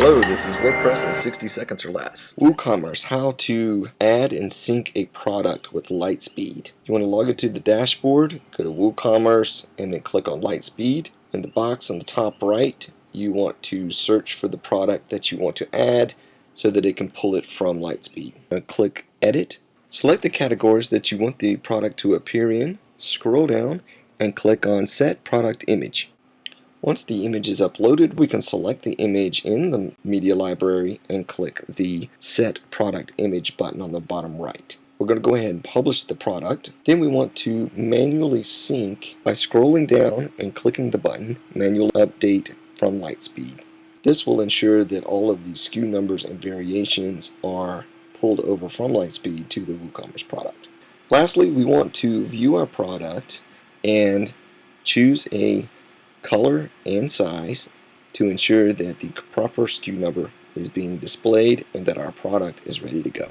Hello, this is WordPress in 60 seconds or less. WooCommerce, how to add and sync a product with Lightspeed. You want to log into the dashboard, go to WooCommerce, and then click on Lightspeed. In the box on the top right, you want to search for the product that you want to add so that it can pull it from Lightspeed. Now click Edit. Select the categories that you want the product to appear in. Scroll down and click on Set Product Image. Once the image is uploaded, we can select the image in the media library and click the Set Product Image button on the bottom right. We're going to go ahead and publish the product. Then we want to manually sync by scrolling down and clicking the button Manual Update from Lightspeed. This will ensure that all of the SKU numbers and variations are pulled over from Lightspeed to the WooCommerce product. Lastly, we want to view our product and choose a color and size to ensure that the proper SKU number is being displayed and that our product is ready to go.